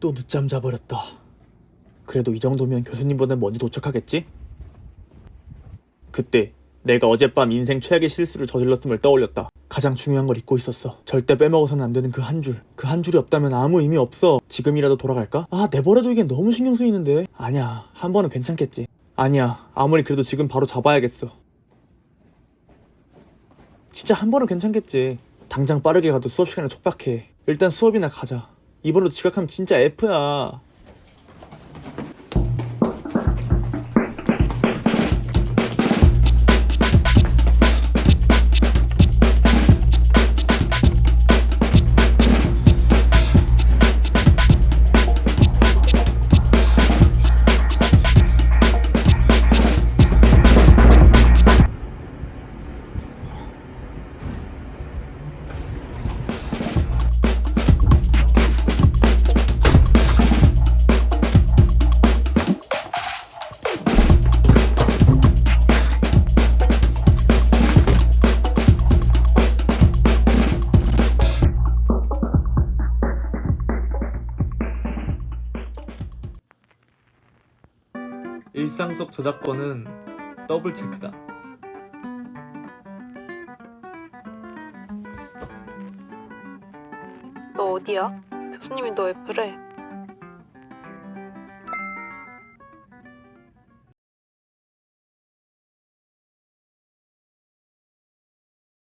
또 늦잠 자버렸다. 그래도 이 정도면 교수님보다 먼저 도착하겠지? 그때 내가 어젯밤 인생 최악의 실수를 저질렀음을 떠올렸다. 가장 중요한 걸 잊고 있었어. 절대 빼먹어서는 안 되는 그 한 줄. 그 한 줄이 없다면 아무 의미 없어. 지금이라도 돌아갈까? 아, 내버려두기엔 너무 신경 쓰이는데. 아니야, 한 번은 괜찮겠지. 아니야, 아무리 그래도 지금 바로 잡아야겠어. 진짜 한 번은 괜찮겠지. 당장 빠르게 가도 수업 시간에 촉박해. 일단 수업이나 가자. 이번에도 지각하면 진짜 F야. 일상 속 저작권은 더블 체크다. 너 어디야? 교수님이 너왜 그래?